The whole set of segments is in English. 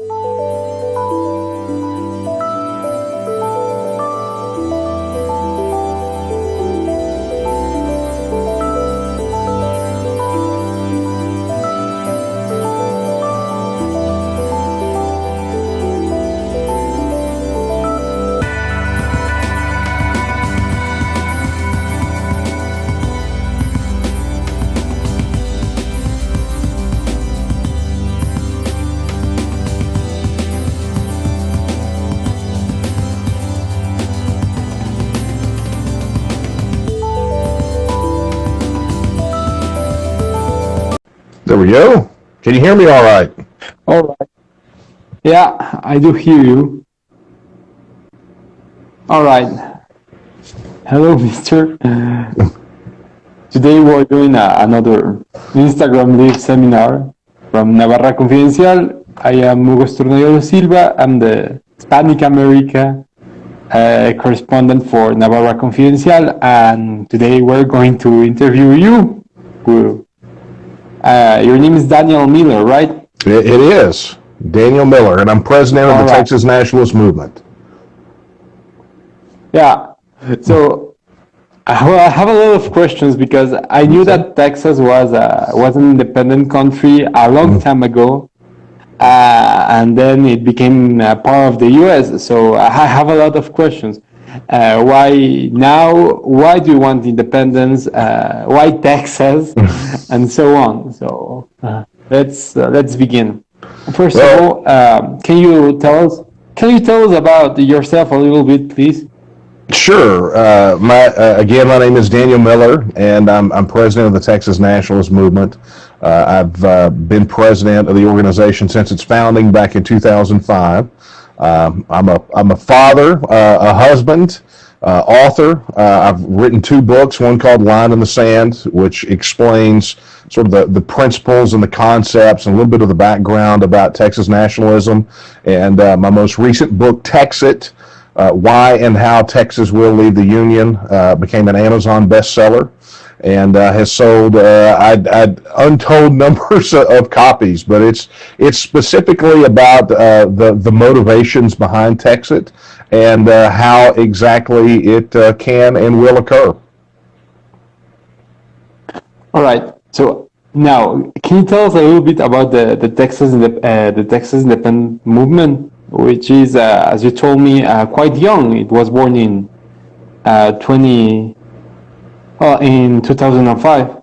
There go. Can you hear me all right? All right. Yeah, I do hear you. All right. Hello, Mister. Today we're doing a, another Instagram Live seminar from Navarra Confidencial. I am Hugo Estornello Silva. I'm the Hispanic America uh, correspondent for Navarra Confidencial, and today we're going to interview you. Uh, your name is Daniel Miller, right? It, it is. Daniel Miller, and I'm president of All the right. Texas Nationalist Movement. Yeah. So I I have a lot of questions because I knew that Texas was a was an independent country a long time ago, uh, and then it became part of the U.S. So I have a lot of questions. Uh, why now? Why do you want independence? Uh, why Texas? and so on. So uh, let's uh, let's begin. First Well- of all, um, can you tell us? Can you tell us about yourself a little bit, please? Sure. Uh, my uh, again, my name is Daniel Miller, and I'm I'm president of the Texas Nationalist Movement. Uh, I've uh, been president of the organization since its founding back in 2005. Um, I'm a I'm a father, uh, a husband, uh, author. Uh, I've written two books. One called Line in the Sand, which explains sort of the, the principles and the concepts and a little bit of the background about Texas nationalism. And my most recent book, Texit, uh, Why and How Texas Will Leave the Union, uh, became an Amazon bestseller and uh, has sold uh, I'd, I'd untold numbers of copies. But it's it's specifically about uh, the the motivations behind Texit and uh, how exactly it uh, can and will occur. All right. So now, can you tell us a little bit about the the Texas uh, the Texas independent movement, which is, as you told me, quite young. It was born in uh, 20, well, in 2005.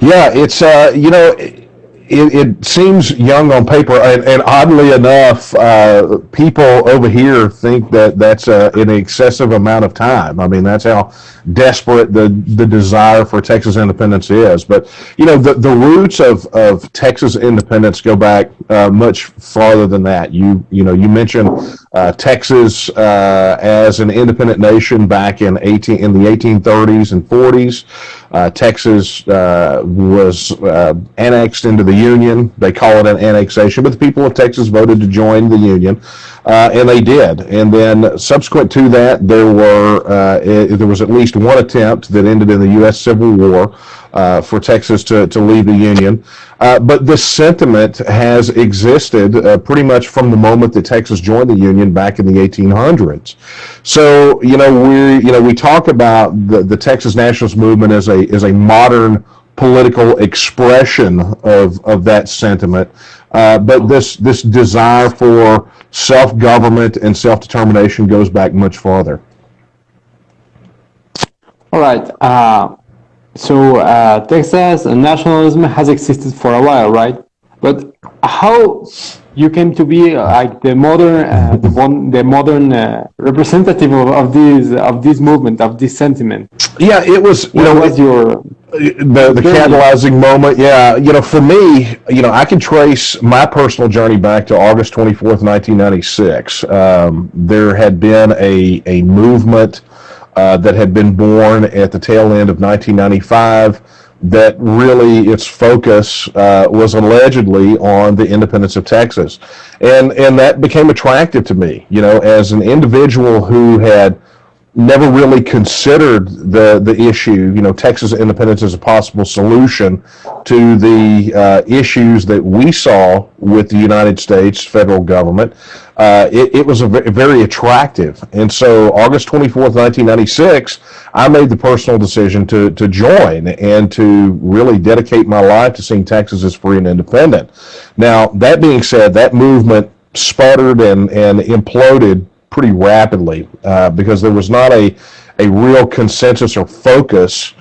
Yeah, it's uh, you know, it, it seems young on paper, and, and oddly enough, uh, people over here think that that's uh, an excessive amount of time. I mean, that's how desperate the the desire for Texas independence is. But you know, the the roots of of Texas independence go back uh, much farther than that. You you know, you mentioned uh, Texas uh, as an independent nation back in eighteen in the 1830s and 40s. Uh, Texas uh, was uh, annexed into the Union. They call it an annexation, but the people of Texas voted to join the Union, and they did. And then subsequent to that, there were uh, i there was at least one attempt that ended in the U.S. Civil War uh, for Texas to, to leave the Union. Uh, but this sentiment has existed uh, pretty much from the moment that Texas joined the Union back in the 1800s. So you know we you know we talk about the, the Texas nationalist movement as a as a modern political expression of of that sentiment, uh, but this this desire for self government and self determination goes back much farther. All right. Uh, so uh, Texas nationalism has existed for a while, right? But how you came to be uh, like the modern, uh, the one, the modern uh, representative of, of this of this movement of this sentiment? Yeah, it was you What know was your the, the catalyzing moment? Yeah you know for me you know i can trace my personal journey back to august 24th 1996 um, there had been a, a movement uh, that had been born at the tail end of 1995 that really its focus uh, was allegedly on the independence of texas. And and that became attractive to me you know as an individual who had never really considered the the issue. You know, Texas independence as a possible solution to the uh, issues that we saw with the United States federal government. Uh, it, it was a very attractive, and so August twenty fourth, nineteen ninety six, I made the personal decision to to join and to really dedicate my life to seeing Texas as free and independent. Now, that being said, that movement sputtered and and imploded pretty rapidly uh, because there was not a, a real consensus or focus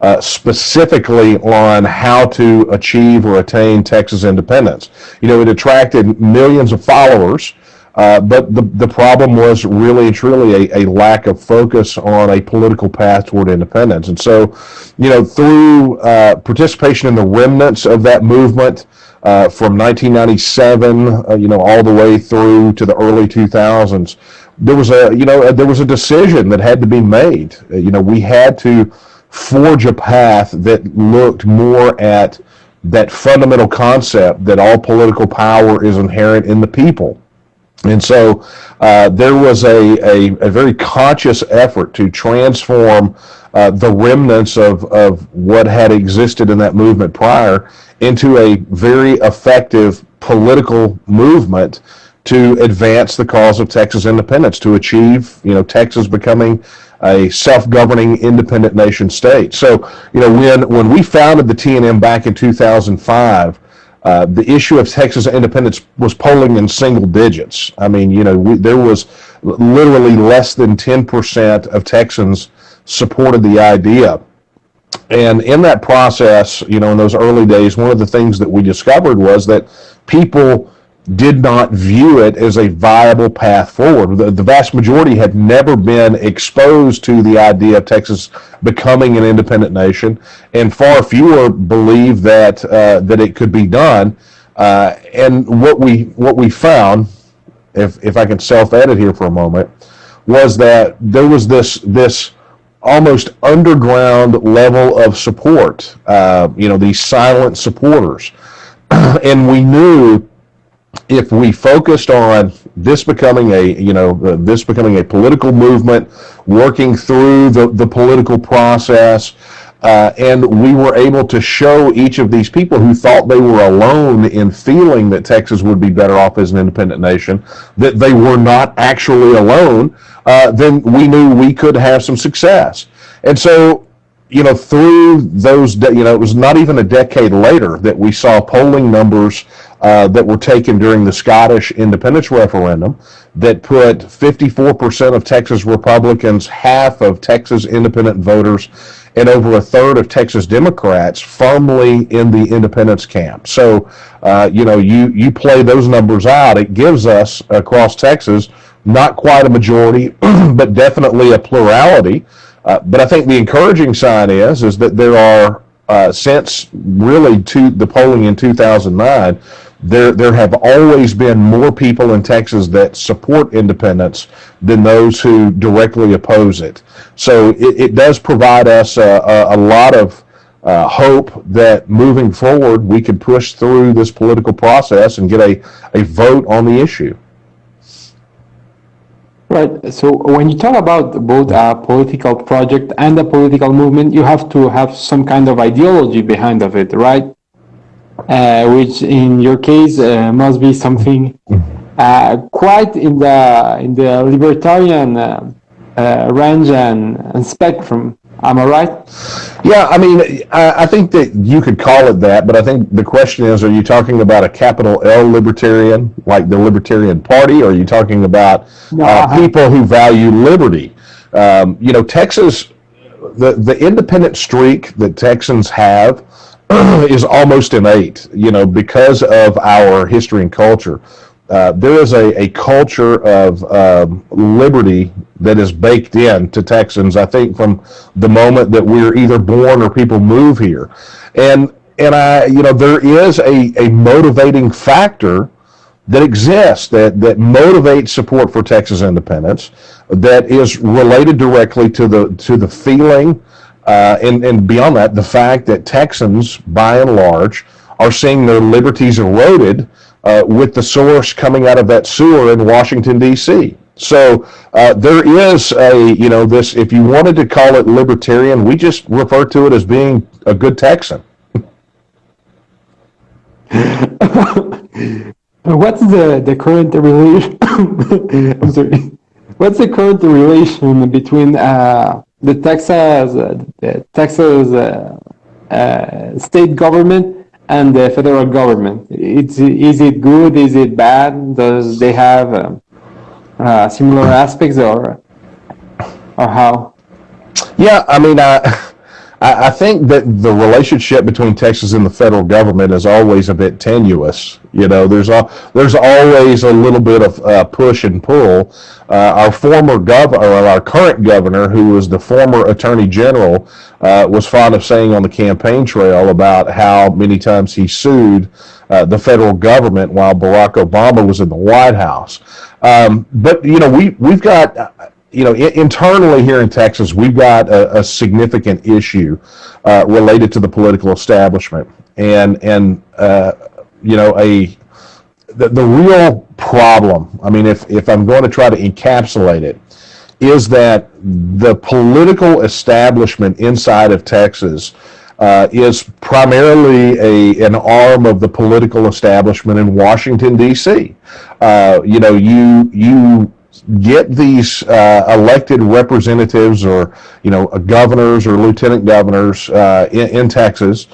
uh, specifically on how to achieve or attain Texas independence. You know, it attracted millions of followers, uh, but the, the problem was really and truly a, a lack of focus on a political path toward independence. And so, you know, through uh, participation in the remnants of that movement, uh, from 1997, uh, you know, all the way through to the early 2000s, there was a, you know, there was a decision that had to be made. Uh, you know, we had to forge a path that looked more at that fundamental concept that all political power is inherent in the people. And so uh, there was a, a, a, very conscious effort to transform uh, the remnants of, of what had existed in that movement prior into a very effective political movement to advance the cause of Texas independence, to achieve, you know, Texas becoming a self-governing independent nation state. So, you know, when when we founded the TNM back in 2005, uh, the issue of Texas independence was polling in single digits. I mean, you know, we, there was literally less than 10% of Texans supported the idea. And in that process, you know, in those early days, one of the things that we discovered was that people did not view it as a viable path forward. The, the, vast majority had never been exposed to the idea of Texas becoming an independent nation, and far fewer believed that uh, that it could be done. Uh, and what we what we found, if if I can self-edit here for a moment, was that there was this this almost underground level of support. Uh, you know, these silent supporters, and we knew if we focused on this becoming a you know uh, this becoming a political movement working through the, the political process uh, and we were able to show each of these people who thought they were alone in feeling that Texas would be better off as an independent nation that they were not actually alone uh, then we knew we could have some success. And so you know, through those, you know, it was not even a decade later that we saw polling numbers uh, that were taken during the Scottish independence referendum that put 54% of Texas Republicans, half of Texas independent voters, and over a third of Texas Democrats firmly in the independence camp. So, uh, you know, you, you play those numbers out, it gives us across Texas not quite a majority, but definitely a plurality uh, but I think the encouraging sign is is that there are uh, since really to the polling in 2009, there there have always been more people in Texas that support independence than those who directly oppose it. So it, it does provide us a, a, a lot of uh, hope that moving forward we can push through this political process and get a, a vote on the issue. Right. So when you talk about both a political project and a political movement, you have to have some kind of ideology behind of it, right? Uh, which in your case uh, must be something uh, quite in the in the libertarian uh, uh, range and, and spectrum. Am I right? Yeah, I mean, I, I, think that you could call it that, but I think the question is, are you talking about a capital L libertarian, like the Libertarian Party, or are you talking about no, uh, people who value liberty? Um, you know, Texas, the, the independent streak that Texans have is almost innate, you know, because of our history and culture. Uh, there is a, a culture of um, liberty that is baked in to Texans, I think, from the moment that we're either born or people move here. And, and I, you know, there is a, a motivating factor that exists that, that motivates support for Texas independence that is related directly to the, to the feeling uh, and, and beyond that, the fact that Texans, by and large, are seeing their liberties eroded uh, with the source coming out of that sewer in Washington, D.C. So uh, there is a, you know, this, if you wanted to call it libertarian, we just refer to it as being a good Texan. What's the, the current relation? I'm sorry. What's the current relation between uh, the Texas, uh, the Texas uh, uh, state government and the federal government? It's is it good? Is it bad? Does they have um, uh, similar aspects or or how? Yeah, I mean, I, I I think that the relationship between Texas and the federal government is always a bit tenuous. You know, there's a, there's always a little bit of uh, push and pull. Uh, our former governor, or our current governor, who was the former attorney general, uh, was fond of saying on the campaign trail about how many times he sued uh, the federal government while Barack Obama was in the White House. Um, but you know, we we've got you know, internally here in Texas, we've got a, a significant issue uh, related to the political establishment, and and uh, you know, a the, the real problem. I mean, if if I'm going to try to encapsulate it, is that the political establishment inside of Texas uh, is primarily a an arm of the political establishment in Washington D.C. Uh, you know, you you get these uh, elected representatives or you know governors or lieutenant governors uh, in, in Texas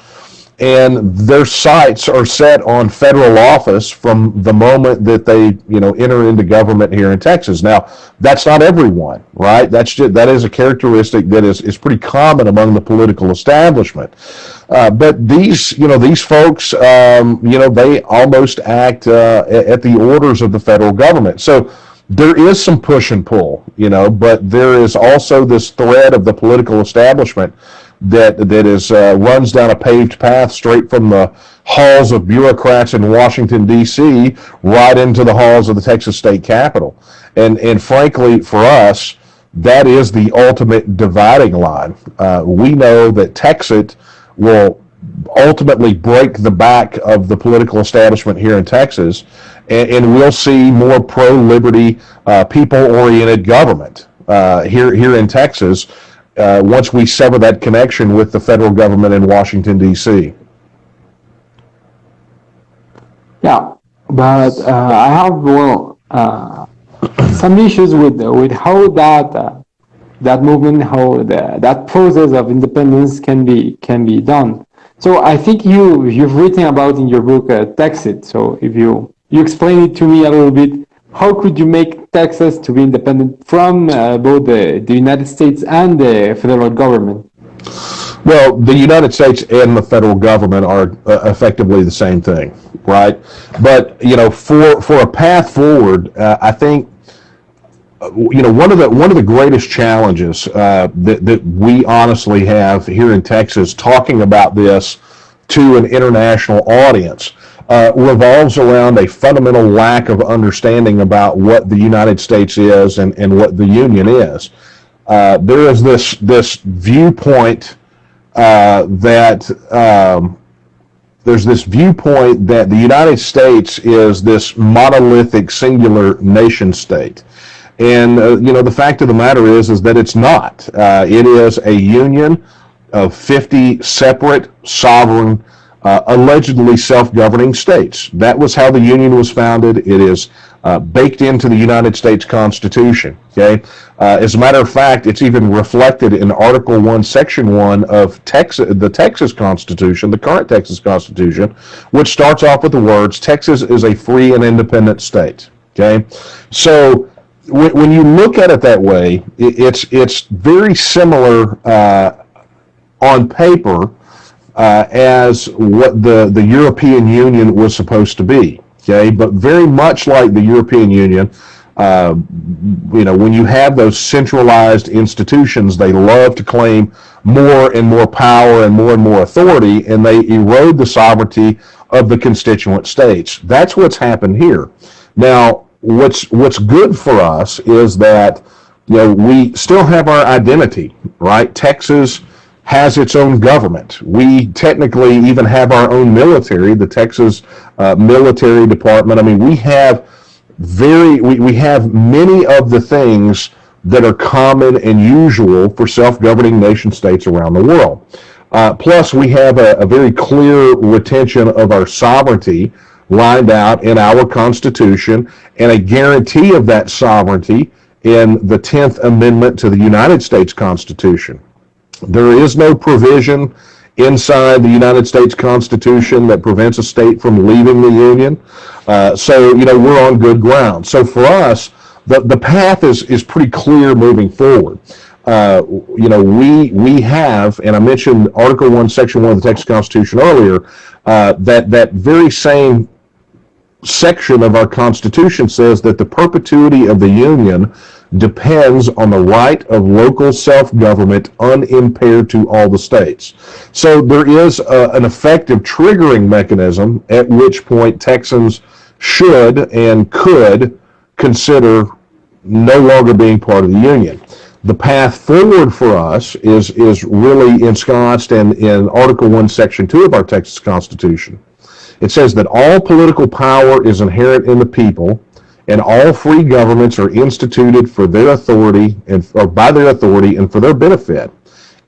and their sights are set on federal office from the moment that they you know enter into government here in Texas. Now that's not everyone, right? That's just, that is a characteristic that is is pretty common among the political establishment. Uh, but these you know these folks um, you know they almost act uh, at the orders of the federal government. So there is some push and pull, you know, but there is also this thread of the political establishment that that is uh, runs down a paved path straight from the halls of bureaucrats in Washington D.C. right into the halls of the Texas State Capitol, and and frankly, for us, that is the ultimate dividing line. Uh, we know that Texas will ultimately break the back of the political establishment here in Texas, and, and we'll see more pro-liberty, uh, people-oriented government uh, here here in Texas uh, once we sever that connection with the federal government in Washington D.C. Yeah, but uh, I have well uh, some issues with with how that uh, that movement, how the, that process of independence can be can be done. So I think you you've written about in your book uh, Texit. So if you you explain it to me a little bit, how could you make Texas to be independent from uh, both the, the United States and the federal government? Well, the United States and the federal government are uh, effectively the same thing, right? But you know, for for a path forward, uh, I think you know one of the one of the greatest challenges uh, that that we honestly have here in Texas talking about this to an international audience uh, revolves around a fundamental lack of understanding about what the United States is and, and what the Union is. Uh, there is this this viewpoint uh, that um, there's this viewpoint that the United States is this monolithic singular nation state. And uh, you know the fact of the matter is is that it's not. Uh, it is a union of 50 separate sovereign uh, allegedly self-governing states. That was how the Union was founded. It is uh, baked into the United States Constitution. Okay, uh, as a matter of fact, it's even reflected in Article One, Section One of Texas, the Texas Constitution, the current Texas Constitution, which starts off with the words, "Texas is a free and independent state." Okay, so when, when you look at it that way, it, it's it's very similar uh, on paper uh, as what the, the European Union was supposed to be. Okay, but very much like the European Union, uh, you know, when you have those centralized institutions, they love to claim more and more power and more and more authority, and they erode the sovereignty of the constituent states. That's what's happened here. Now, what's what's good for us is that you know we still have our identity, right? Texas has its own government. We technically even have our own military, the Texas uh, Military Department. I mean, we have very we, we have many of the things that are common and usual for self-governing nation states around the world. Uh, plus, we have a, a, very clear retention of our sovereignty lined out in our Constitution and a guarantee of that sovereignty in the 10th Amendment to the United States Constitution. There is no provision inside the United States Constitution that prevents a state from leaving the Union. Uh, so, you know, we're on good ground. So for us, the, the path is, is pretty clear moving forward. Uh, you know, we we have, and I mentioned Article One, Section One of the Texas Constitution earlier. Uh, that that very same section of our Constitution says that the perpetuity of the Union depends on the right of local self-government unimpaired to all the states. So there is a, an effective triggering mechanism at which point Texans should and could consider no longer being part of the Union. The path forward for us is, is really ensconced in, in Article 1, Section 2 of our Texas Constitution. It says that all political power is inherent in the people, and all free governments are instituted for their authority and or by their authority and for their benefit.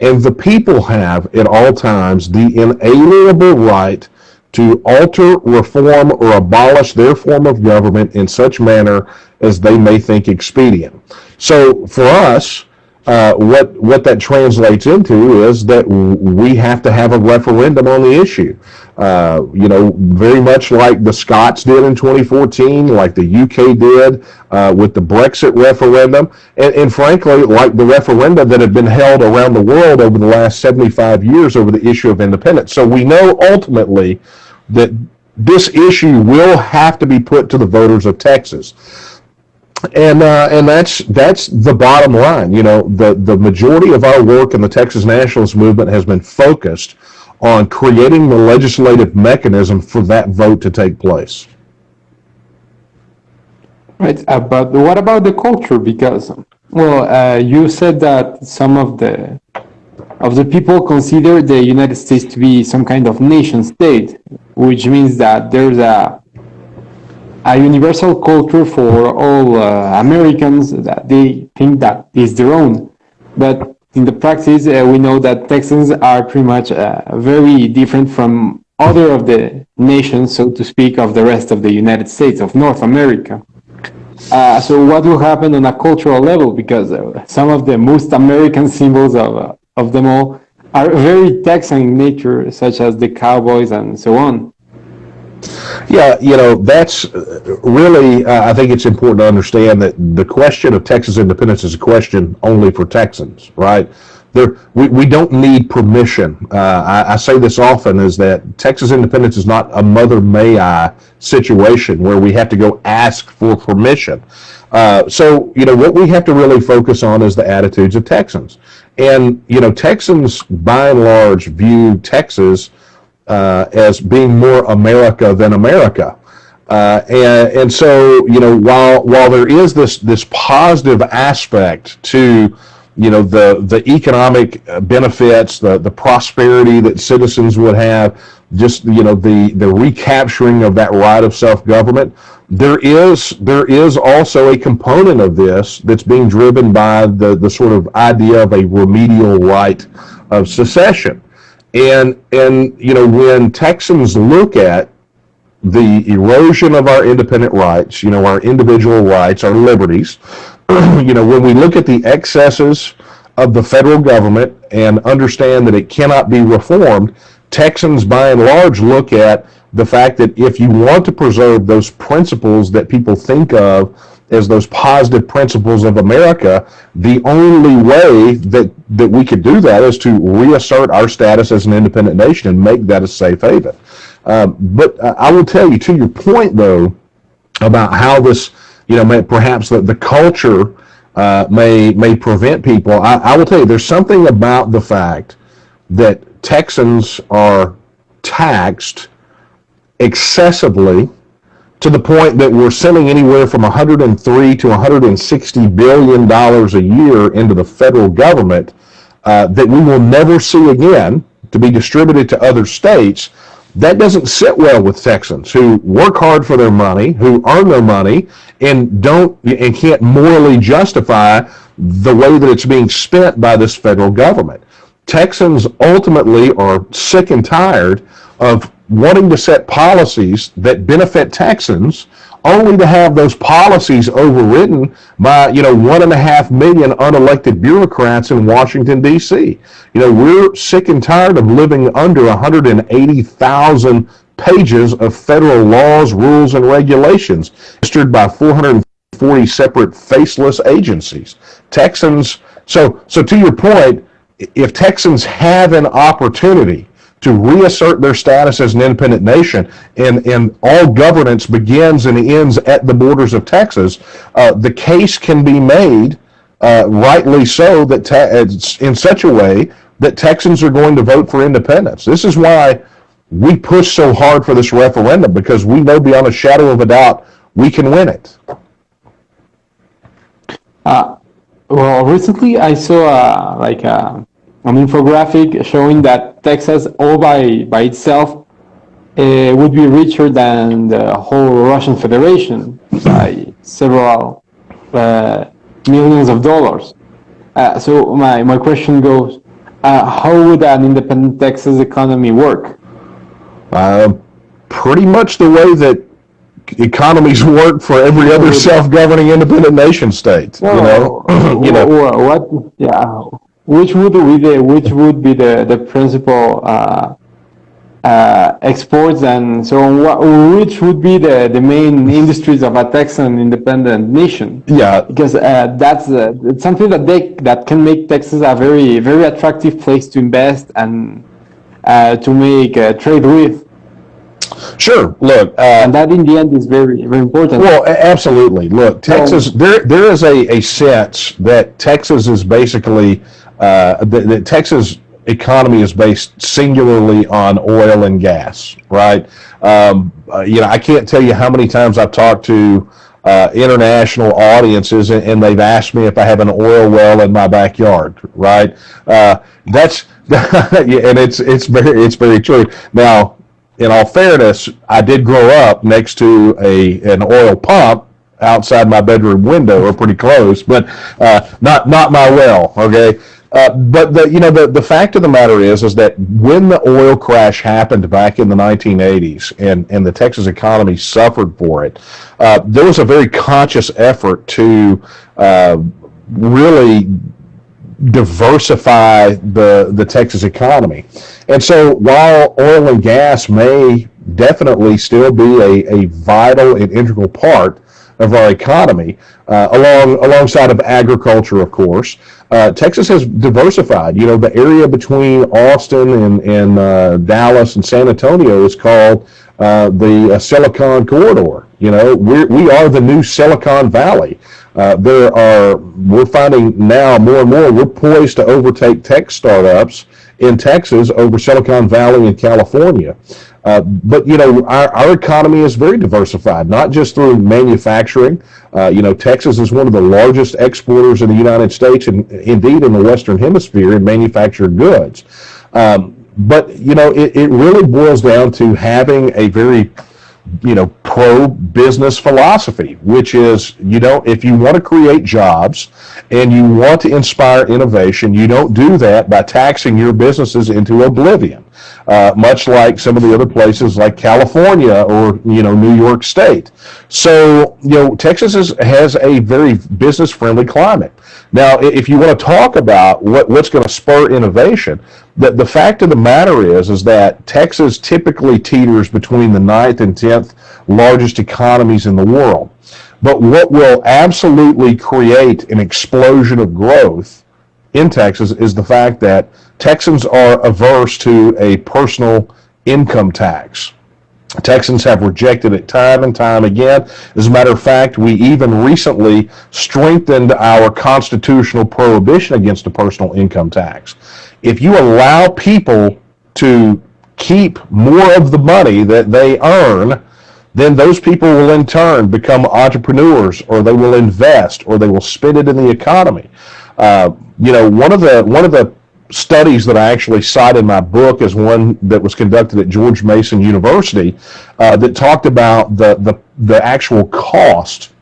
And the people have at all times the inalienable right to alter, reform, or abolish their form of government in such manner as they may think expedient. So for us, uh, what what that translates into is that we have to have a referendum on the issue. Uh, you know, very much like the Scots did in 2014, like the UK did uh, with the Brexit referendum, and, and, frankly, like the referenda that have been held around the world over the last 75 years over the issue of independence. So we know ultimately that this issue will have to be put to the voters of Texas and uh, and that's that's the bottom line. You know, the the majority of our work in the Texas nationalist movement has been focused on creating the legislative mechanism for that vote to take place. Right, uh, but what about the culture? Because well, uh, you said that some of the of the people consider the United States to be some kind of nation state, which means that there's a a universal culture for all uh, Americans that they think that is their own. But in the practice, uh, we know that Texans are pretty much uh, very different from other of the nations, so to speak, of the rest of the United States, of North America. Uh, so what will happen on a cultural level? Because uh, some of the most American symbols of, uh, of them all are very Texan in nature, such as the cowboys and so on. Yeah, you know, that's uh, really, uh, I think it's important to understand that the question of Texas independence is a question only for Texans, right? There, we, we don't need permission. Uh, I, I, say this often is that Texas independence is not a mother may I situation where we have to go ask for permission. Uh, so, you know, what we have to really focus on is the attitudes of Texans. And, you know, Texans by and large view Texas uh, as being more America than America. Uh, and, and so, you know, while while there is this this positive aspect to, you know, the the economic benefits, the the prosperity that citizens would have, just you know, the the recapturing of that right of self government, there is there is also a component of this that's being driven by the the sort of idea of a remedial right of secession. And, and, you know, when Texans look at the erosion of our independent rights, you know, our individual rights, our liberties, you know, when we look at the excesses of the federal government and understand that it cannot be reformed, Texans by and large look at the fact that if you want to preserve those principles that people think of as those positive principles of America, the only way that, that we could do that is to reassert our status as an independent nation and make that a safe haven. Um, but uh, I will tell you, to your point, though, about how this, you know, may, perhaps the, the culture uh, may may prevent people. I, I will tell you, there's something about the fact that Texans are taxed excessively to the point that we're sending anywhere from 103 to 160 billion dollars a year into the federal government uh, that we will never see again to be distributed to other states that doesn't sit well with Texans who work hard for their money, who earn their money, and don't and can't morally justify the way that it's being spent by this federal government. Texans ultimately are sick and tired of wanting to set policies that benefit Texans only to have those policies overridden by, you know, one and a half million unelected bureaucrats in Washington, D.C. You know, we're sick and tired of living under 180,000 pages of federal laws, rules, and regulations, administered by 440 separate faceless agencies. Texans, so, so to your point, if Texans have an opportunity to reassert their status as an independent nation, and, and all governance begins and ends at the borders of Texas, uh, the case can be made, uh, rightly so, that in such a way that Texans are going to vote for independence. This is why we push so hard for this referendum because we know beyond a shadow of a doubt we can win it. Uh, well, recently I saw uh, like uh, an infographic showing that Texas, all by by itself, uh, would be richer than the whole Russian Federation by several uh, millions of dollars. Uh, so my my question goes: uh, How would an independent Texas economy work? Uh, pretty much the way that economies work for every other self-governing independent nation state. You know, you know. Wha- what? Yeah. Which would be the which would be the the principal uh, uh, exports and so on? What, which would be the the main industries of a Texan independent nation? Yeah, Because uh, that's uh, it's something that they that can make Texas a very very attractive place to invest and uh, to make uh, trade with, sure. Look, uh, and that in the end is very very important. Well, absolutely. Look, Texas, there, there is a, a sense that Texas is basically, uh, that, that Texas economy is based singularly on oil and gas, right? Um, uh, you know, I can't tell you how many times I've talked to uh, international audiences and, and they've asked me if I have an oil well in my backyard, right? Uh, that's, and it's, it's very, it's very true. Now, in all fairness, I did grow up next to a an oil pump outside my bedroom window, or pretty close, but uh, not not my well. Okay, uh, but the you know the the fact of the matter is is that when the oil crash happened back in the 1980s, and and the Texas economy suffered for it, uh, there was a very conscious effort to uh, really diversify the the Texas economy. And so while oil and gas may definitely still be a, a vital and integral part of our economy, uh, along alongside of agriculture, of course, uh, Texas has diversified. You know, the area between Austin and, and uh, Dallas and San Antonio is called uh, the uh, Silicon Corridor. You know, we're, we are the new Silicon Valley. Uh, there are, we're finding now more and more, we're poised to overtake tech startups in Texas over Silicon Valley in California. Uh, but you know, our, our economy is very diversified, not just through manufacturing. Uh, you know, Texas is one of the largest exporters in the United States and indeed in the Western Hemisphere in manufactured goods. Um, but you know, it, it really boils down to having a very you know, pro business philosophy, which is, you know, if you want to create jobs and you want to inspire innovation, you don't do that by taxing your businesses into oblivion. Uh, much like some of the other places like California or, you know, New York State. So, you know, Texas is, has a very business friendly climate. Now, if you want to talk about what, what's going to spur innovation, the, the fact of the matter is, is that Texas typically teeters between the ninth and 10th largest economies in the world. But what will absolutely create an explosion of growth in Texas is the fact that Texans are averse to a personal income tax. Texans have rejected it time and time again. As a matter of fact, we even recently strengthened our constitutional prohibition against a personal income tax. If you allow people to keep more of the money that they earn, then those people will in turn become entrepreneurs or they will invest or they will spend it in the economy. Uh, you know, one of the one of the studies that I actually cite in my book is one that was conducted at George Mason University uh, that talked about the, the, the actual cost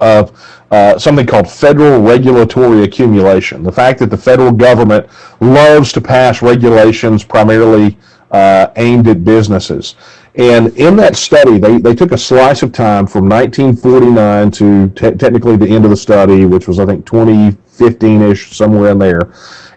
of uh, something called federal regulatory accumulation. The fact that the federal government loves to pass regulations primarily uh, aimed at businesses. And in that study, they, they took a slice of time from 1949 to te- technically the end of the study, which was, I think, 2015 ish, somewhere in there.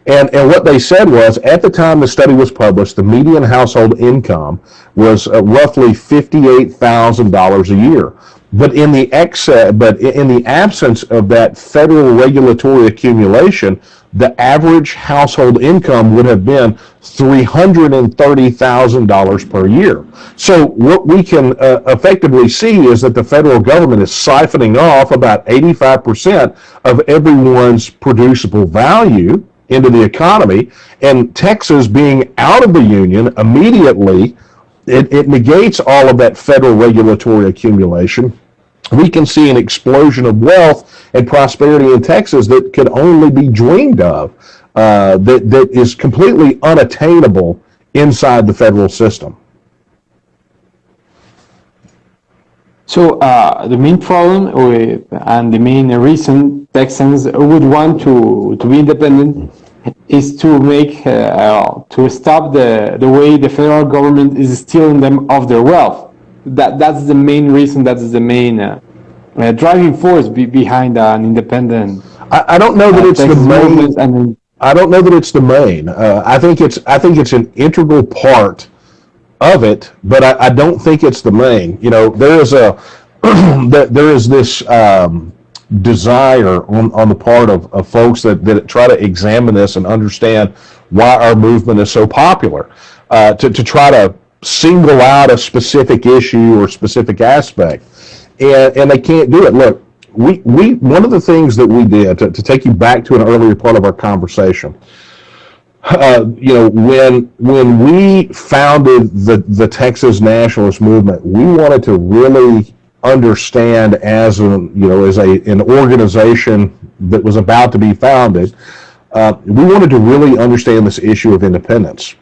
And, and what they said was, at the time the study was published, the median household income was uh, roughly $58,000 a year. But in the excess, but in the absence of that federal regulatory accumulation, the average household income would have been $330,000 per year. So what we can uh, effectively see is that the federal government is siphoning off about 85% of everyone's producible value into the economy, and Texas being out of the union immediately, it, it negates all of that federal regulatory accumulation. We can see an explosion of wealth and prosperity in Texas that could only be dreamed of, uh, that, that is completely unattainable inside the federal system. So uh, the main problem with, and the main reason Texans would want to, to be independent is to make uh, to stop the the way the federal government is stealing them of their wealth. That that's the main reason. That's the main uh, uh, driving force be, behind an independent. I, I don't know that it's the main. movement and I don't know that it's the main. Uh, I think it's I think it's an integral part of it, but I, I don't think it's the main. You know, there is a there is this um, desire on, on the part of, of folks that, that try to examine this and understand why our movement is so popular. Uh, to, to try to single out a specific issue or specific aspect. And, and they can't do it. Look, we, we one of the things that we did to, to take you back to an earlier part of our conversation uh, you know, when when we founded the the Texas nationalist movement, we wanted to really understand as a you know as a an organization that was about to be founded. Uh, we wanted to really understand this issue of independence,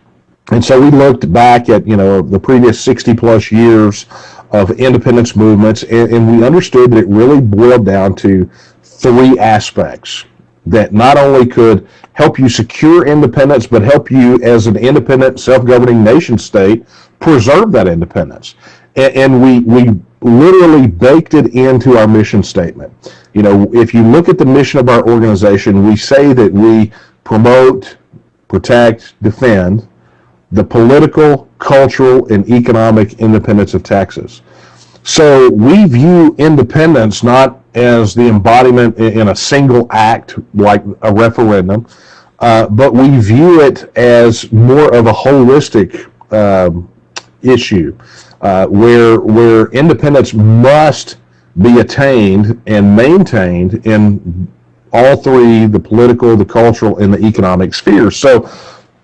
and so we looked back at you know the previous sixty plus years of independence movements, and, and we understood that it really boiled down to three aspects that not only could help you secure independence, but help you as an independent, self-governing nation state preserve that independence. And, and we we literally baked it into our mission statement. You know, if you look at the mission of our organization, we say that we promote, protect, defend the political, cultural, and economic independence of Texas. So we view independence not as the embodiment in a single act like a referendum, uh, but we view it as more of a holistic um, issue uh, where where independence must be attained and maintained in all three the political, the cultural, and the economic spheres. So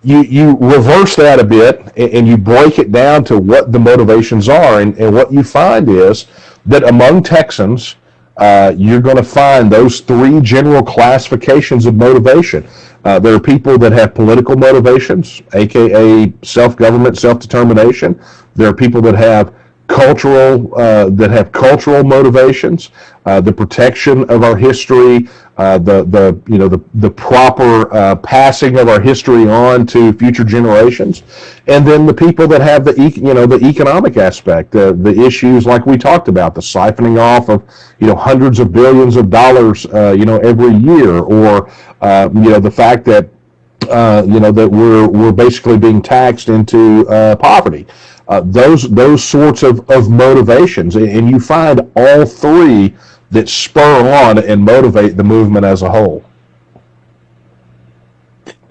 you you reverse that a bit and, you break it down to what the motivations are, and, and what you find is that among Texans, uh, you're going to find those three general classifications of motivation. Uh, there are people that have political motivations, aka self-government, self-determination. There are people that have cultural uh, that have cultural motivations, uh, the protection of our history, uh, the the you know the the proper uh, passing of our history on to future generations, and then the people that have the you know the economic aspect, uh, the issues like we talked about, the siphoning off of you know hundreds of billions of dollars uh, you know every year, or uh, you know the fact that you know that we're we're basically being taxed into poverty. Uh, those those sorts of, of motivations. And you find all three that spur on and motivate the movement as a whole.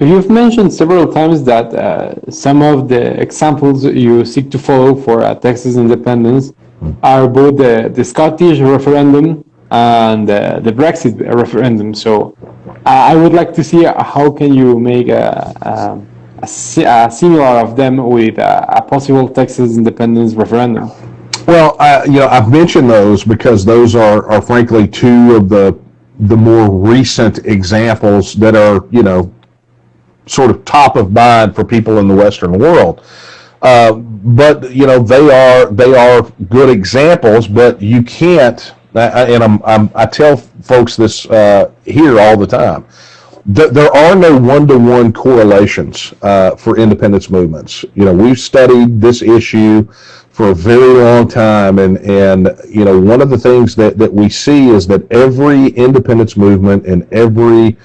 You've mentioned several times that uh, some of the examples you seek to follow for uh, Texas independence are both the, the Scottish referendum and uh, the Brexit referendum. So I would like to see how can you make a, a similar of them with a, a possible Texas independence referendum? Well, I, you know, I've mentioned those because those are, are frankly two of the the more recent examples that are, you know, sort of top of mind for people in the Western world. Uh, but you know they are they are good examples, but you can't. And I'm, I'm i tell folks this uh, here all the time. There are no one-to-one correlations uh, for independence movements. You know, we've studied this issue for a very long time, and and you know, one of the things that that we see is that every independence movement and every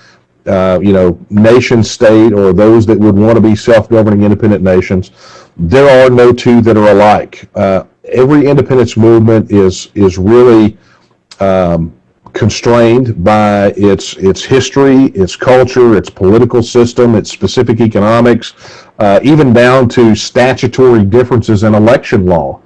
uh, you know, nation state or those that would want to be self-governing independent nations, there are no two that are alike. Uh, every independence movement is is really um, constrained by its its history, its culture, its political system, its specific economics, uh, even down to statutory differences in election law.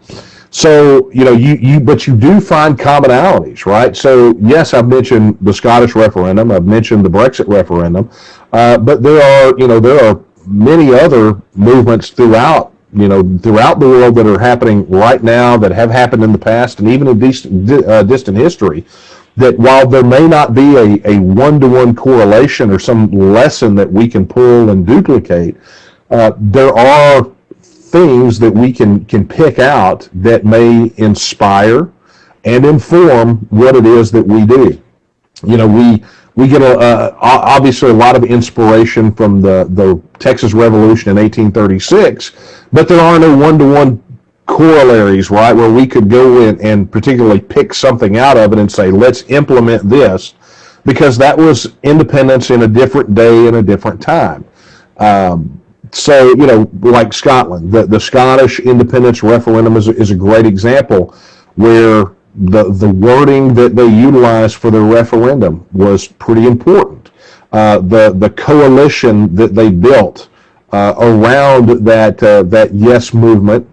So, you know, you, you, but you do find commonalities, right? So, yes, I've mentioned the Scottish referendum, I've mentioned the Brexit referendum, uh, but there are, you know, there are many other movements throughout, you know, throughout the world that are happening right now, that have happened in the past, and even in distant, uh, distant history, that while there may not be a, a one-to-one correlation or some lesson that we can pull and duplicate, uh, there are things that we can can pick out that may inspire and inform what it is that we do. You know, we we get a, obviously a lot of inspiration from the the Texas Revolution in 1836, but there are no one-to-one corollaries, right, where we could go in and particularly pick something out of it and say, let's implement this, because that was independence in a different day and a different time. Um, so, you know, like Scotland, the, the Scottish independence referendum is, is a great example where the, the wording that they utilized for the referendum was pretty important. Uh, the, the coalition that they built uh, around that, uh, that yes movement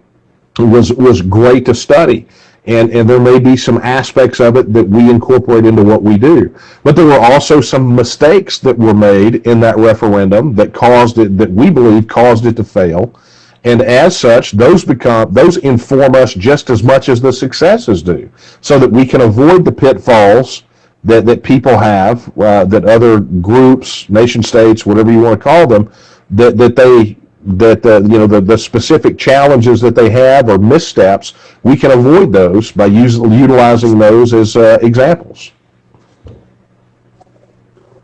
was, was great to study and, and there may be some aspects of it that we incorporate into what we do. But there were also some mistakes that were made in that referendum that caused it, that we believe caused it to fail. And as such, those become those inform us just as much as the successes do, so that we can avoid the pitfalls that, that people have, uh, that other groups, nation states, whatever you want to call them, that, that they that uh, you know the, the specific challenges that they have or missteps, we can avoid those by using utilizing those as uh, examples.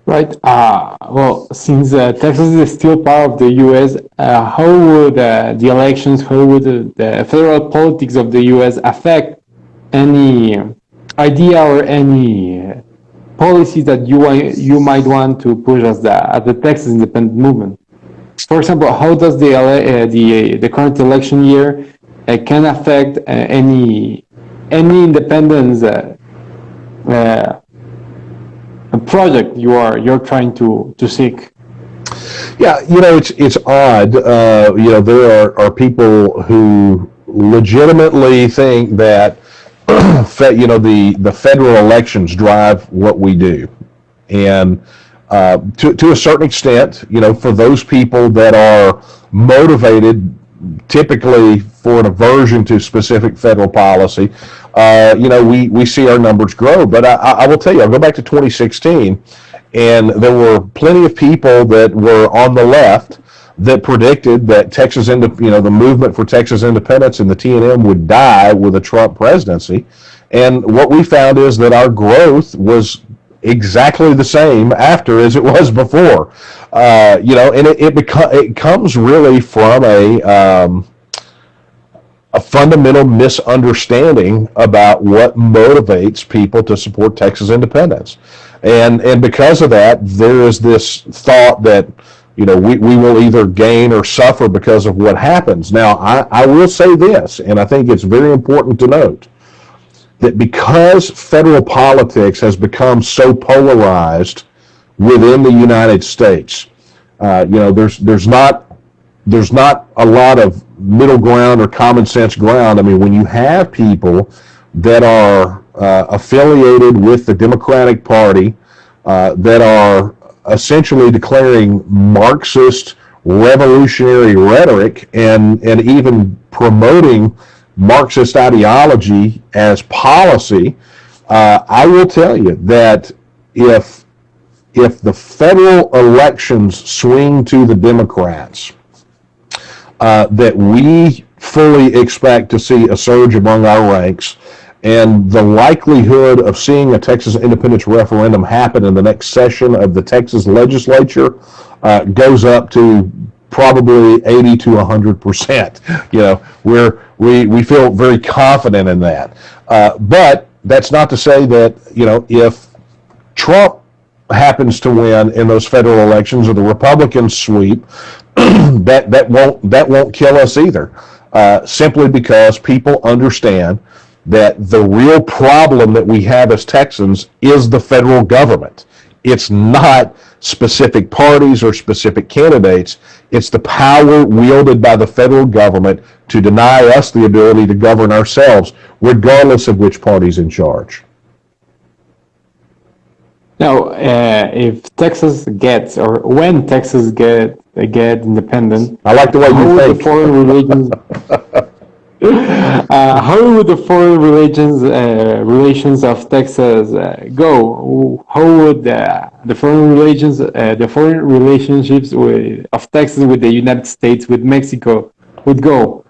Right. Uh, well, since uh, Texas is still part of the U.S., uh, how would uh, the elections, how would the federal politics of the U.S. affect any idea or any policies that you you might want to push as the as the Texas independent movement? For example, how does the uh, the the current election year uh, can affect uh, any any independence uh, uh, project you are you're trying to to seek? Yeah, you know it's it's odd. Uh, you know there are, are people who legitimately think that you know the the federal elections drive what we do, and uh, to, to a certain extent, you know, for those people that are motivated typically for an aversion to specific federal policy, uh, you know, we, we see our numbers grow. But I, I will tell you, I'll go back to 2016, and there were plenty of people that were on the left that predicted that Texas, you know, the movement for Texas independence and the TNM would die with a Trump presidency. And what we found is that our growth was exactly the same after as it was before. Uh, you know, and it it, it comes really from a um, a fundamental misunderstanding about what motivates people to support Texas independence, and and because of that, there is this thought that you know we, we will either gain or suffer because of what happens. Now, I, I will say this, and I think it's very important to note that because federal politics has become so polarized within the United States, uh, you know, there's there's not there's not a lot of middle ground or common sense ground. I mean, when you have people that are uh, affiliated with the Democratic Party uh, that are essentially declaring Marxist revolutionary rhetoric and and even promoting Marxist ideology as policy, uh, I will tell you that if if the federal elections swing to the Democrats, uh, that we fully expect to see a surge among our ranks and the likelihood of seeing a Texas independence referendum happen in the next session of the Texas legislature uh, goes up to probably 80 to 100 percent. You know, we're, we, we feel very confident in that. Uh, but that's not to say that, you know, if Trump happens to win in those federal elections or the Republicans sweep, that, that won't, that won't kill us either. Uh, simply because people understand that the real problem that we have as Texans is the federal government. It's not specific parties or specific candidates. It's the power wielded by the federal government to deny us the ability to govern ourselves, regardless of which party's in charge. Now, uh, if Texas gets, or when Texas get get independent, I like the way you would the think. foreign relations? uh, how would the foreign relations uh, relations of Texas uh, go? How would uh, the foreign relations, uh, the foreign relationships with, of Texas with the United States, with Mexico, would go?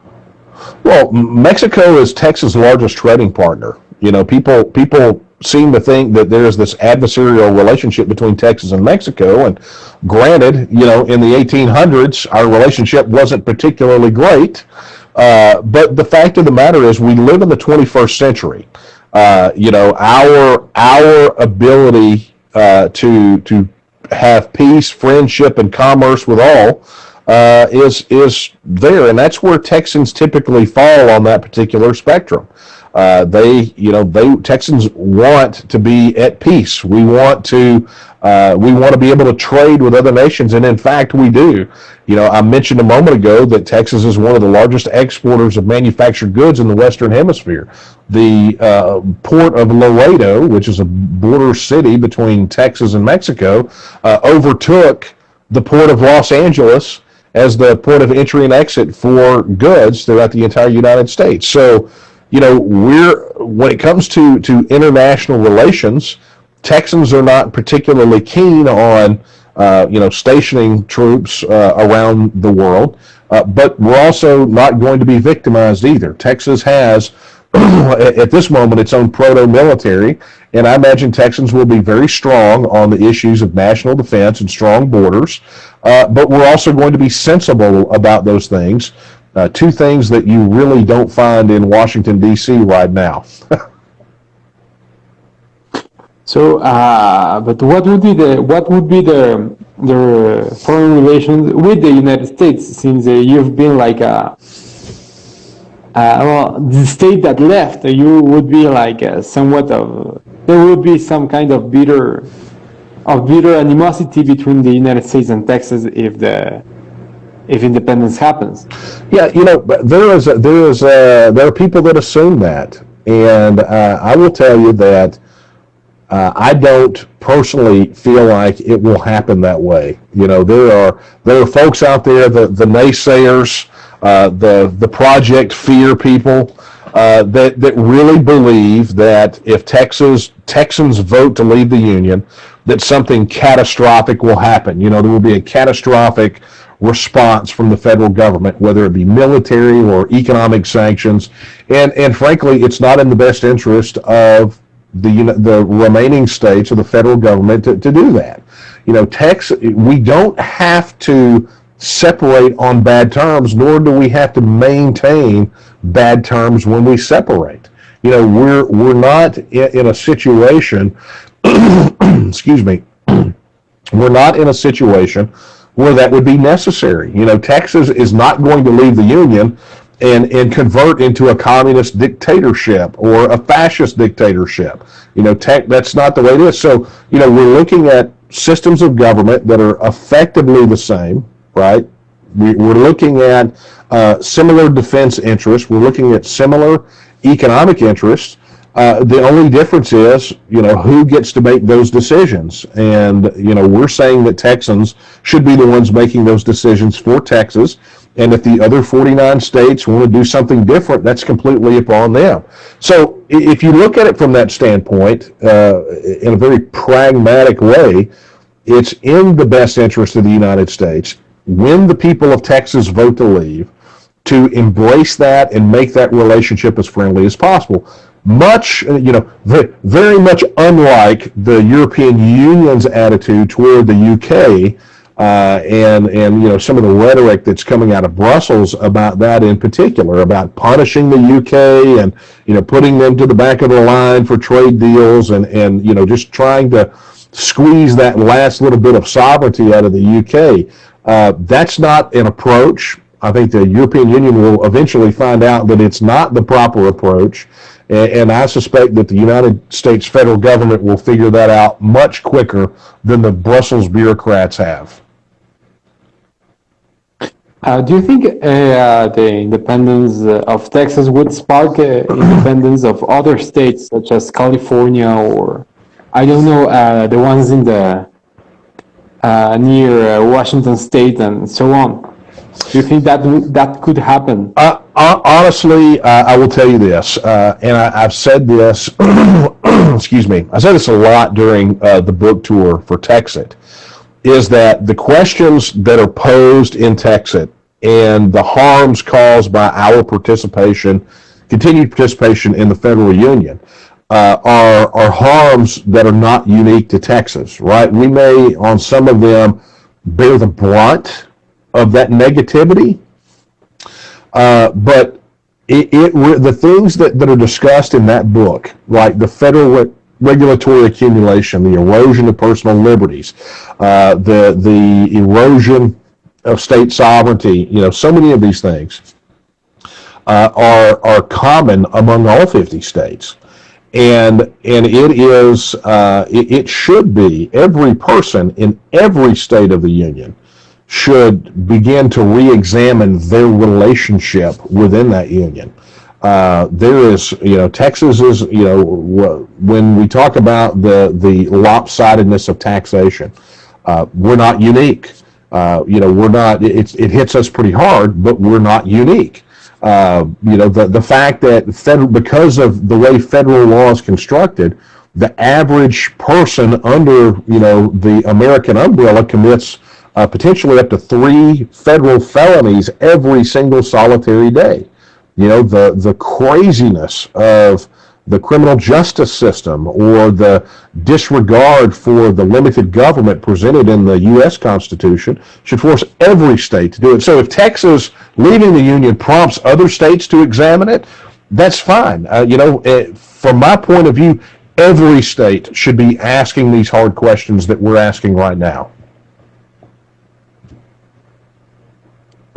Well, Mexico is Texas' largest trading partner. You know, people people seem to think that there's this adversarial relationship between Texas and Mexico. And granted, you know, in the 1800s, our relationship wasn't particularly great. Uh, but the fact of the matter is, we live in the 21st century. Uh, you know, our our ability uh, to to have peace, friendship, and commerce with all uh, is is there, and that's where Texans typically fall on that particular spectrum. Uh, they, you know, they Texans want to be at peace. We want to uh, we want to be able to trade with other nations, and in fact, we do. You know, I mentioned a moment ago that Texas is one of the largest exporters of manufactured goods in the Western Hemisphere. The uh, port of Laredo, which is a border city between Texas and Mexico, uh, overtook the port of Los Angeles as the port of entry and exit for goods throughout the entire United States. So, you know, we're when it comes to to international relations, Texans are not particularly keen on uh, you know stationing troops uh, around the world, uh, but we're also not going to be victimized either. Texas has. at this moment, its own proto-military, and I imagine Texans will be very strong on the issues of national defense and strong borders. Uh, but we're also going to be sensible about those things. Uh, two things that you really don't find in Washington D.C. right now. So, uh, but what would be the what would be the the foreign relations with the United States since uh, you've been like a uh, well the state that left you would be like uh, somewhat of there would be some kind of bitter of bitter animosity between the United States and Texas if the if independence happens. Yeah, you know, there is a, there is a, there are people that assume that, and uh, I will tell you that uh, I don't personally feel like it will happen that way. You know, there are there are folks out there, the the naysayers, uh, the the project fear people. Uh, that that really believe that if Texas Texans vote to leave the union, that something catastrophic will happen. You know, there will be a catastrophic response from the federal government, whether it be military or economic sanctions, and and frankly, it's not in the best interest of the the remaining states or the federal government to, to do that. You know, Texas, we don't have to separate on bad terms, nor do we have to maintain bad terms when we separate. You know, we're we're not in, in a situation. excuse me. we're not in a situation where that would be necessary. You know, Texas is not going to leave the union and and convert into a communist dictatorship or a fascist dictatorship. You know, tech, that's not the way it is. So, you know, we're looking at systems of government that are effectively the same, right? We, we're looking at uh, similar defense interests. We're looking at similar economic interests. Uh, the only difference is, you know, who gets to make those decisions. And, you know, we're saying that Texans should be the ones making those decisions for Texas. And if the other 49 states want to do something different, that's completely upon them. So if you look at it from that standpoint, uh, in a very pragmatic way, it's in the best interest of the United States when the people of Texas vote to leave to embrace that and make that relationship as friendly as possible. Much, uh, you know, very much unlike the European Union's attitude toward the UK uh, and and you know some of the rhetoric that's coming out of Brussels about that in particular, about punishing the UK and you know putting them to the back of the line for trade deals and and you know just trying to squeeze that last little bit of sovereignty out of the UK. Uh, that's not an approach. I think the European Union will eventually find out that it's not the proper approach. And, and I suspect that the United States federal government will figure that out much quicker than the Brussels bureaucrats have. Uh, do you think uh, the independence uh, of Texas would spark uh, independence of other states such as California or I don't know uh, the ones in the uh, near Washington State and so on? Do you think that that could happen? Hon- honestly, uh, I will tell you this, uh, and I, I've said this. excuse me. I said this a lot during uh, the book tour for Texit. Is that the questions that are posed in Texit and the harms caused by our participation, continued participation in the federal union, uh, are are harms that are not unique to Texas, right? We may, on some of them, bear the brunt of that negativity, uh, but it, it the things that, that are discussed in that book, like the federal re- regulatory accumulation, the erosion of personal liberties, uh, the the erosion of state sovereignty, you know, so many of these things uh, are are common among all 50 states. And and it is uh, it, it should be every person in every state of the union should begin to re-examine their relationship within that union. Uh, there is, you know, Texas is, you know, when we talk about the the lopsidedness of taxation, uh, we're not unique. Uh, you know, we're not. It, it hits us pretty hard, but we're not unique. Uh, you know, the the fact that federal because of the way federal law is constructed, the average person under you know the American umbrella commits uh, potentially up to three federal felonies every single solitary day. You know, the, the craziness of the criminal justice system or the disregard for the limited government presented in the U.S. Constitution should force every state to do it. So if Texas leaving the Union prompts other states to examine it, that's fine. Uh, you know, eh, from my point of view, every state should be asking these hard questions that we're asking right now.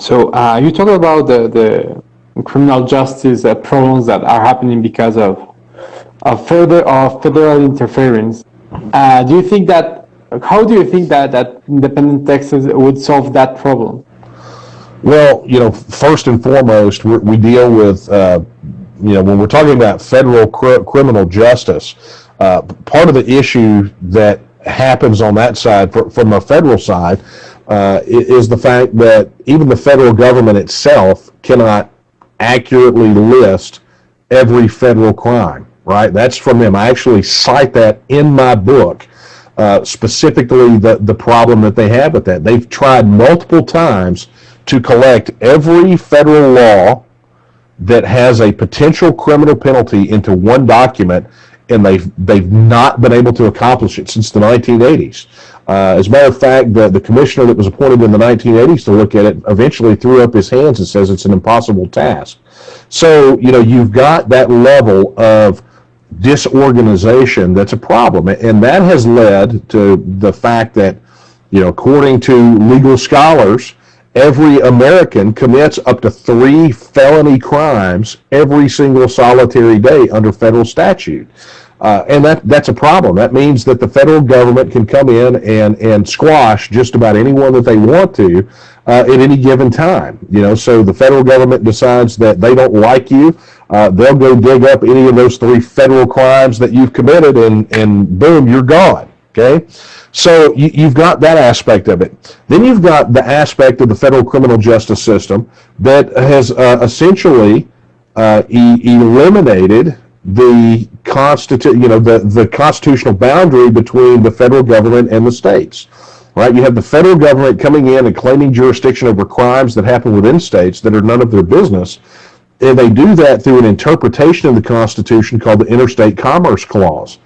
So uh, you talk about the, the criminal justice uh, problems that are happening because of, of further of federal interference. Uh, do you think that how do you think that, that independent Texas would solve that problem? Well, you know, first and foremost, we deal with, uh, you know, when we're talking about federal cr- criminal justice, uh, part of the issue that happens on that side, fr- from a federal side, uh, is the fact that even the federal government itself cannot accurately list every federal crime, right? That's from them. I actually cite that in my book, uh, specifically the, the problem that they have with that. They've tried multiple times to collect every federal law that has a potential criminal penalty into one document, and they've they've not been able to accomplish it since the 1980s. Uh, as a matter of fact, the, the commissioner that was appointed in the 1980s to look at it eventually threw up his hands and says it's an impossible task. So you know you've got that level of disorganization that's a problem, and that has led to the fact that you know according to legal scholars every American commits up to three felony crimes every single solitary day under federal statute. Uh, and that, that's a problem. That means that the federal government can come in and, and squash just about anyone that they want to uh, at any given time. You know, so the federal government decides that they don't like you, uh, they'll go dig up any of those three federal crimes that you've committed, and, and boom, you're gone. Okay? So you, you've got that aspect of it. Then you've got the aspect of the federal criminal justice system that has uh, essentially uh, e- eliminated the constitu- you know the, the constitutional boundary between the federal government and the states. right? You have the federal government coming in and claiming jurisdiction over crimes that happen within states that are none of their business. And they do that through an interpretation of the Constitution called the Interstate Commerce Clause,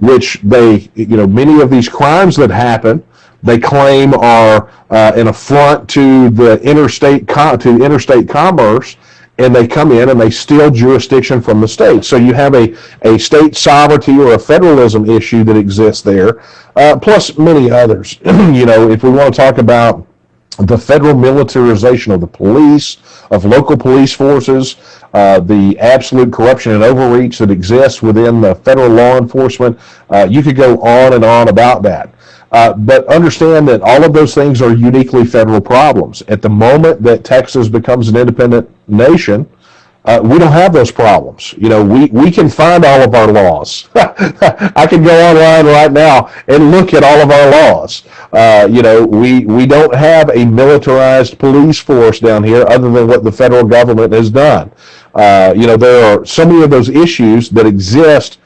which they, you know, many of these crimes that happen, they claim are uh, an affront to the interstate to interstate commerce, and they come in and they steal jurisdiction from the state. So you have a, a state sovereignty or a federalism issue that exists there, uh, plus many others. you know, if we want to talk about the federal militarization of the police, of local police forces, uh, the absolute corruption and overreach that exists within the federal law enforcement. Uh, you could go on and on about that. Uh, but understand that all of those things are uniquely federal problems. At the moment that Texas becomes an independent nation, uh, we don't have those problems. You know, we, we can find all of our laws. I can go online right now and look at all of our laws. Uh, you know, we, we don't have a militarized police force down here other than what the federal government has done. Uh, you know, there are so many of those issues that exist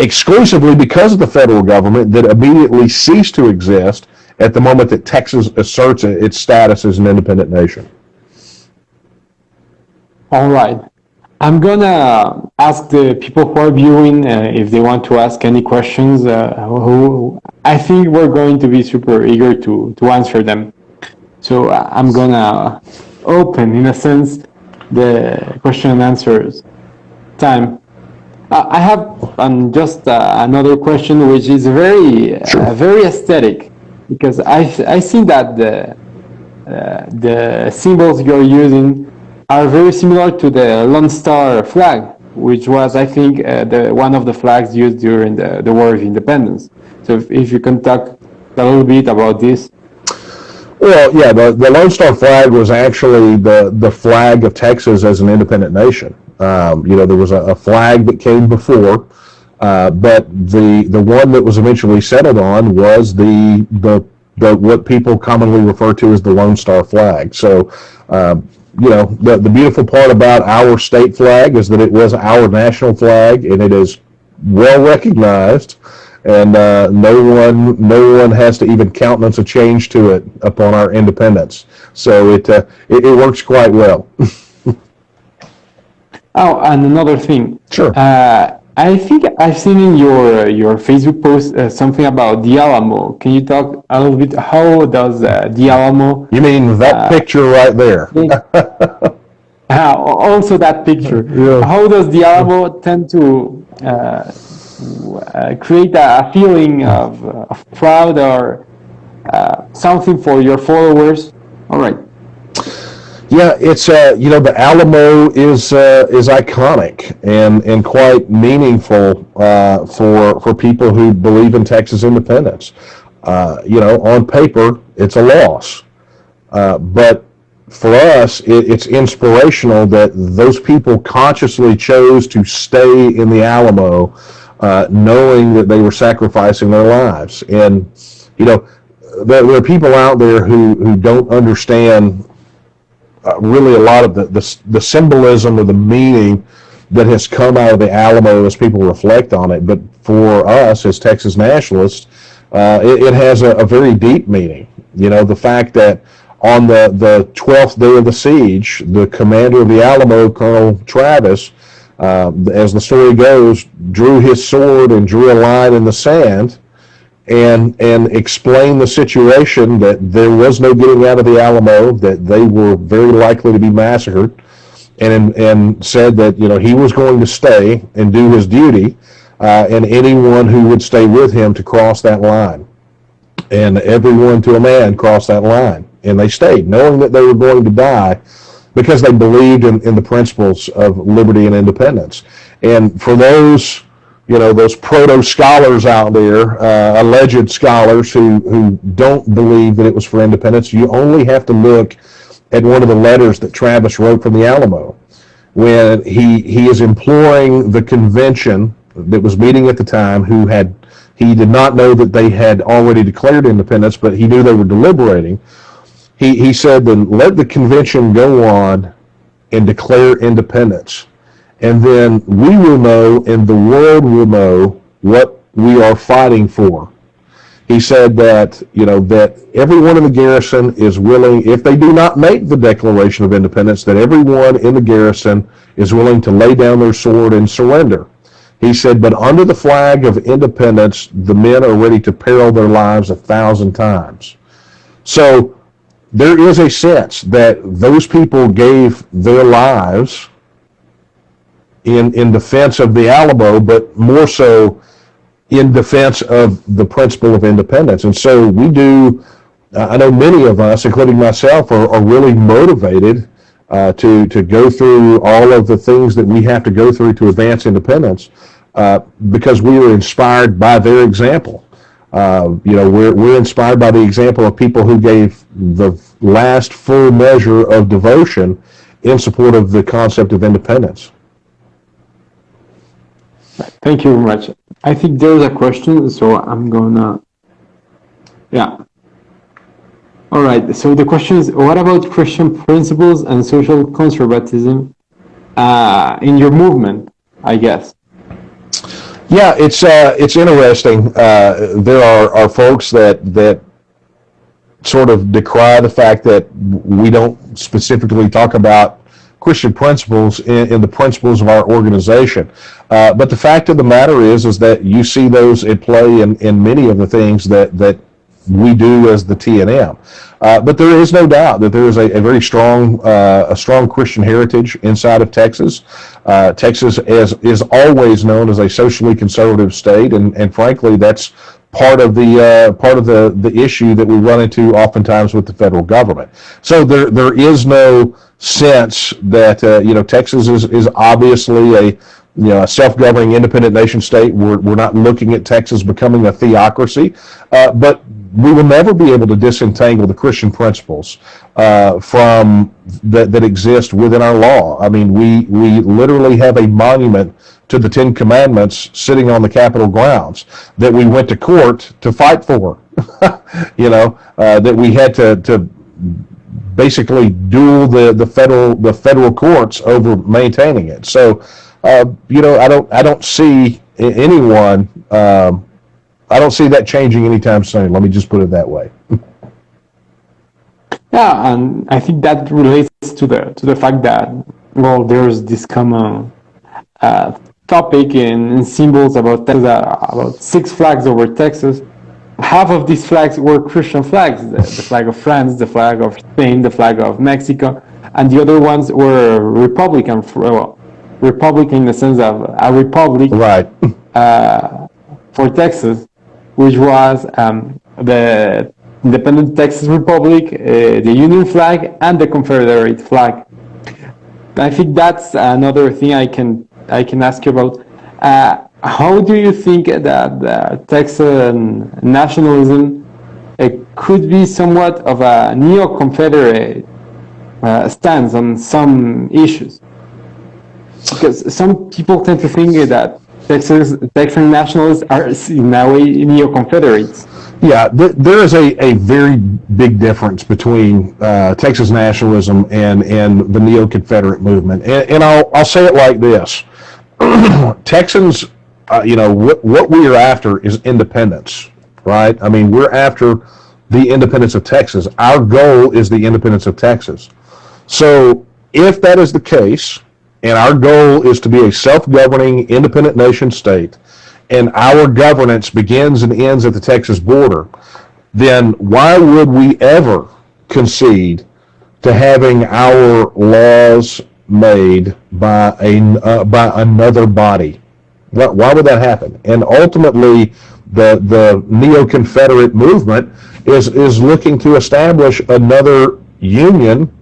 exclusively because of the federal government that immediately cease to exist at the moment that Texas asserts its status as an independent nation. All right. I'm gonna ask the people who are viewing uh, if they want to ask any questions. Uh, who I think we're going to be super eager to to answer them. So uh, I'm gonna open, in a sense, the question and answers time. Uh, I have um, just uh, another question, which is very uh, very aesthetic, because I I see that the uh, the symbols you're using are very similar to the Lone Star flag, which was, I think, uh, the one of the flags used during the, the War of Independence. So if, if you can talk a little bit about this. Well, yeah, the, the Lone Star flag was actually the, the flag of Texas as an independent nation. Um, you know, there was a, a flag that came before, uh, but the the one that was eventually settled on was the the the what people commonly refer to as the Lone Star flag. So, um, you know, the, the beautiful part about our state flag is that it was our national flag and it is well recognized and uh, no one no one has to even countenance a change to it upon our independence. So it uh, it, it, works quite well. oh, and another thing. Sure. Uh, I think I've seen in your your Facebook post uh, something about the Alamo. Can you talk a little bit? How does uh, the Alamo? You mean that uh, picture right there? uh, also, that picture. Yeah. How does the Alamo tend to uh, uh, create a feeling of, of proud or something for your followers? All right. Yeah, it's uh, you know the Alamo is uh, is iconic and and quite meaningful uh, for for people who believe in Texas independence. Uh, you know, on paper, it's a loss, uh, but for us, it, it's inspirational that those people consciously chose to stay in the Alamo, uh, knowing that they were sacrificing their lives. And you know, there, there are people out there who who don't understand uh, really a lot of the, the, the symbolism or the meaning that has come out of the Alamo as people reflect on it. But for us as Texas nationalists, uh, it, it, has a, a, very deep meaning. You know, the fact that on the, the 12th day of the siege, the commander of the Alamo, Colonel Travis, uh, as the story goes, drew his sword and drew a line in the sand and and explain the situation that there was no getting out of the Alamo, that they were very likely to be massacred, and and said that you know he was going to stay and do his duty, uh, and anyone who would stay with him to cross that line, and everyone to a man crossed that line, and they stayed, knowing that they were going to die, because they believed in, in the principles of liberty and independence, and for those you know those proto scholars out there, uh, alleged scholars who who don't believe that it was for independence. You only have to look at one of the letters that Travis wrote from the Alamo, when he he is imploring the convention that was meeting at the time, who had he did not know that they had already declared independence, but he knew they were deliberating. He he said, "Then let the convention go on and declare independence." And then we will know and the world will know what we are fighting for. He said that, you know, that everyone in the garrison is willing, if they do not make the Declaration of Independence, that everyone in the garrison is willing to lay down their sword and surrender. He said, but under the flag of independence, the men are ready to peril their lives a thousand times. So there is a sense that those people gave their lives in, in defense of the Alamo, but more so in defense of the principle of independence. And so we do, uh, I know many of us, including myself, are, are really motivated uh, to, to go through all of the things that we have to go through to advance independence uh, because we were inspired by their example. Uh, you know, we're, we're inspired by the example of people who gave the last full measure of devotion in support of the concept of independence. Thank you very much. I think there's a question, so I'm gonna, yeah. All right, so the question is, what about Christian principles and social conservatism uh, in your movement, I guess? Yeah, it's uh, it's interesting. Uh, there are, are folks that that sort of decry the fact that we don't specifically talk about Christian principles in, in the principles of our organization. Uh, but the fact of the matter is, is that you see those at play in, in many of the things that, that we do as the TNM. Uh, but there is no doubt that there is a, a very strong, uh, a strong Christian heritage inside of Texas. Uh, Texas is, is always known as a socially conservative state, and, and frankly, that's part of the uh, part of the the issue that we run into oftentimes with the federal government. So there there is no sense that uh, you know Texas is is obviously a you know, a self-governing independent nation state. We're, we're not looking at Texas becoming a theocracy, uh, but we will never be able to disentangle the Christian principles uh, from that, that exist within our law. I mean, we, we literally have a monument to the Ten Commandments sitting on the Capitol grounds that we went to court to fight for. you know, uh, that we had to, to basically duel the, the federal the federal courts over maintaining it. So, uh, you know, I don't I don't see anyone. Um, I don't see that changing anytime soon. Let me just put it that way. yeah, and I think that relates to the to the fact that well, there's this common uh, topic in, in, symbols about Texas, about six flags over Texas. Half of these flags were Christian flags: the, the flag of France, the flag of Spain, the flag of Mexico, and the other ones were Republican. Well, Republican in the sense of a republic, right? Uh, for Texas, which was um, the independent Texas Republic, uh, the Union flag, and the Confederate flag. I think that's another thing I can I can ask you about. Uh, how do you think that uh, Texan nationalism could be somewhat of a neo-Confederate uh, stance on some issues? Because some people tend to think that Texas Texan nationalists are in a way neo-Confederates. Yeah, th there is a, a very big difference between uh, Texas nationalism and, and the neo-Confederate movement. And, and I'll, I'll say it like this. Texans, uh, you know, what, what we are after is independence, right? I mean, we're after the independence of Texas. Our goal is the independence of Texas. So if that is the case, and our goal is to be a self-governing independent nation state, and our governance begins and ends at the Texas border, then why would we ever concede to having our laws made by a uh, by another body? Why, why would that happen? And ultimately, the the neo-Confederate movement is is looking to establish another union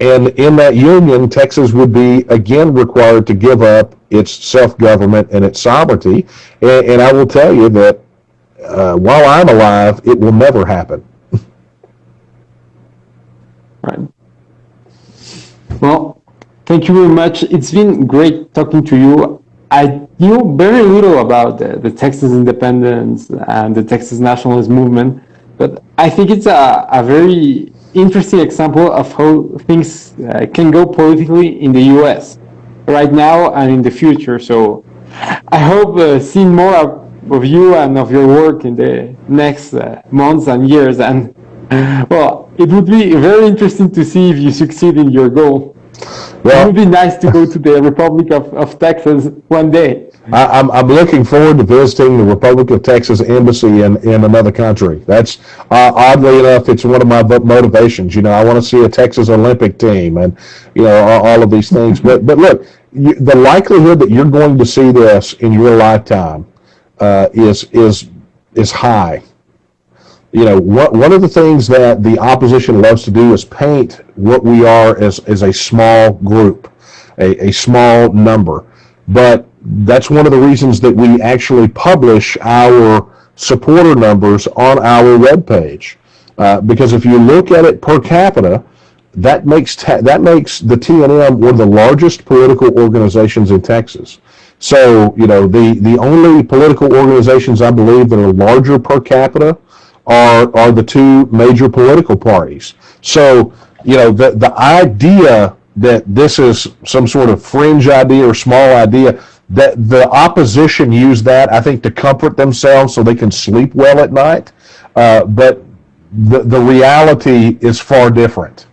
and in that union, Texas would be again required to give up its self-government and its sovereignty. And, and I will tell you that uh, while I'm alive, it will never happen. right. Well, thank you very much. It's been great talking to you. I knew very little about the, the Texas independence and the Texas nationalist movement, but I think it's a, a very interesting example of how things uh, can go politically in the U.S. right now and in the future. So I hope uh, seeing more of you and of your work in the next uh, months and years. And well, it would be very interesting to see if you succeed in your goal. It would be nice to go to the Republic of, of Texas one day. I, I'm, I'm looking forward to visiting the Republic of Texas embassy in, in another country. That's uh, oddly enough, it's one of my motivations. You know, I want to see a Texas Olympic team, and you know all, all of these things. But but look, you, the likelihood that you're going to see this in your lifetime uh, is is is high. You know, what, one of the things that the opposition loves to do is paint what we are as, as a small group, a, a small number. But that's one of the reasons that we actually publish our supporter numbers on our webpage. Uh, because if you look at it per capita, that makes that makes the TNM one of the largest political organizations in Texas. So you know the the only political organizations I believe that are larger per capita are are the two major political parties. So you know the the idea that this is some sort of fringe idea or small idea that the opposition use that I think to comfort themselves so they can sleep well at night. Uh, but the the reality is far different.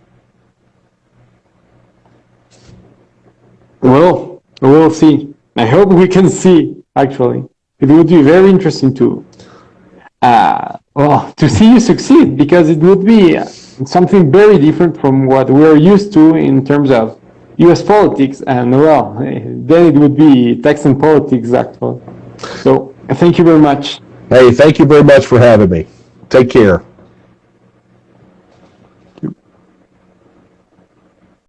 Well, we'll see. I hope we can see, actually. It would be very interesting to, uh, well, to see you succeed because it would be something very different from what we're used to in terms of US politics. And well, then it would be Texan politics, actually. So thank you very much. Hey, thank you very much for having me. Take care.